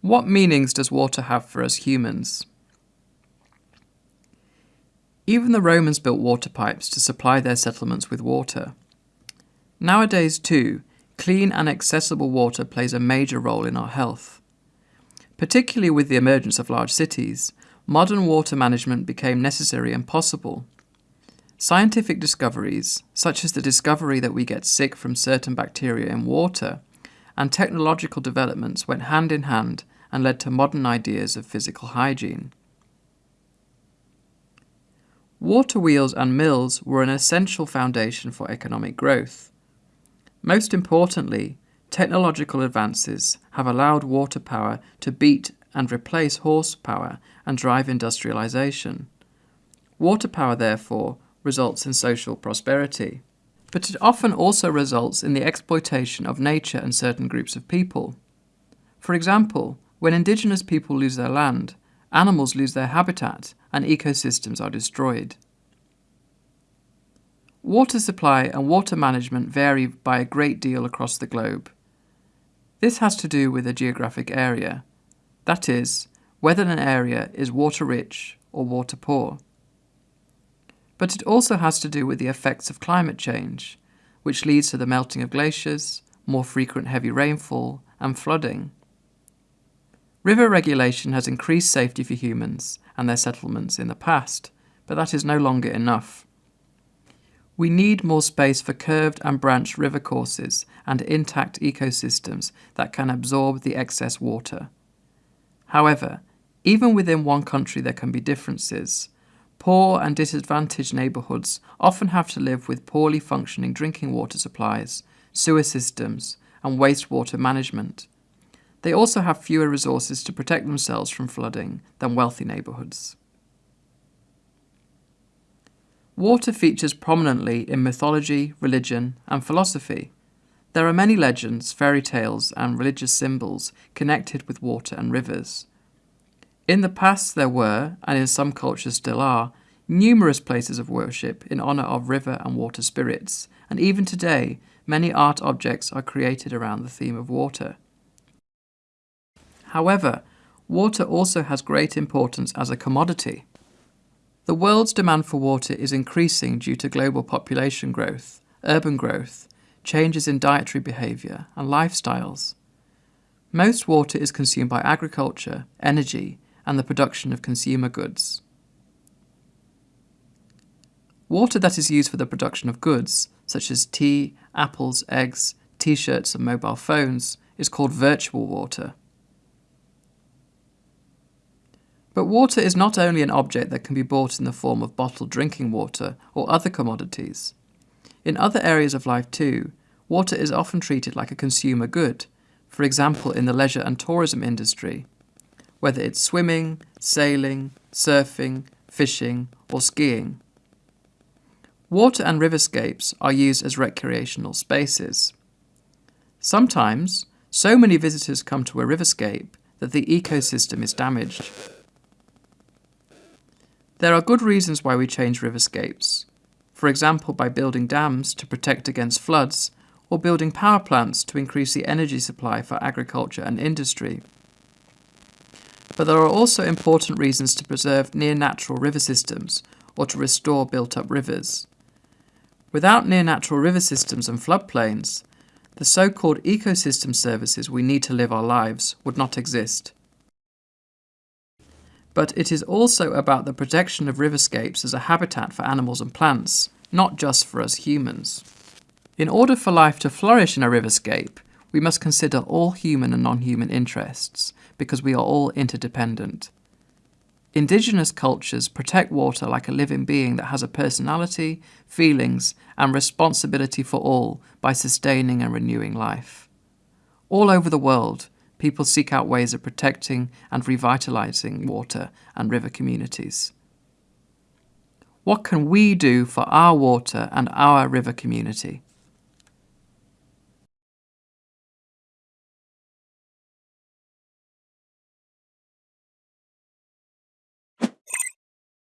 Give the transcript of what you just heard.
What meanings does water have for us humans? Even the Romans built water pipes to supply their settlements with water. Nowadays, too, clean and accessible water plays a major role in our health. Particularly with the emergence of large cities, modern water management became necessary and possible. Scientific discoveries, such as the discovery that we get sick from certain bacteria in water, and technological developments went hand in hand and led to modern ideas of physical hygiene. Water wheels and mills were an essential foundation for economic growth. Most importantly, technological advances have allowed water power to beat and replace horsepower and drive industrialization. Water power, therefore, results in social prosperity. But it often also results in the exploitation of nature and certain groups of people. For example, when indigenous people lose their land, animals lose their habitat and ecosystems are destroyed. Water supply and water management vary by a great deal across the globe. This has to do with the geographic area, that is, whether an area is water rich or water poor. But it also has to do with the effects of climate change, which leads to the melting of glaciers, more frequent heavy rainfall, and flooding. River regulation has increased safety for humans and their settlements in the past, but that is no longer enough. We need more space for curved and branched river courses and intact ecosystems that can absorb the excess water. However, even within one country there can be differences. Poor and disadvantaged neighbourhoods often have to live with poorly functioning drinking water supplies, sewer systems, and wastewater management. They also have fewer resources to protect themselves from flooding than wealthy neighbourhoods. Water features prominently in mythology, religion, and philosophy. There are many legends, fairy tales, and religious symbols connected with water and rivers. In the past there were, and in some cultures still are, numerous places of worship in honour of river and water spirits, and even today many art objects are created around the theme of water. However, water also has great importance as a commodity. The world's demand for water is increasing due to global population growth, urban growth, changes in dietary behaviour and lifestyles. Most water is consumed by agriculture, energy and the production of consumer goods. Water that is used for the production of goods, such as tea, apples, eggs, t-shirts and mobile phones, is called virtual water. But water is not only an object that can be bought in the form of bottled drinking water or other commodities. In other areas of life too, water is often treated like a consumer good, for example in the leisure and tourism industry, whether it's swimming, sailing, surfing, fishing or skiing. Water and riverscapes are used as recreational spaces. Sometimes, so many visitors come to a riverscape that the ecosystem is damaged. There are good reasons why we change riverscapes, for example by building dams to protect against floods or building power plants to increase the energy supply for agriculture and industry. But there are also important reasons to preserve near-natural river systems or to restore built-up rivers. Without near-natural river systems and floodplains, the so-called ecosystem services we need to live our lives would not exist but it is also about the protection of riverscapes as a habitat for animals and plants, not just for us humans. In order for life to flourish in a riverscape, we must consider all human and non-human interests, because we are all interdependent. Indigenous cultures protect water like a living being that has a personality, feelings, and responsibility for all by sustaining and renewing life. All over the world, people seek out ways of protecting and revitalising water and river communities. What can we do for our water and our river community?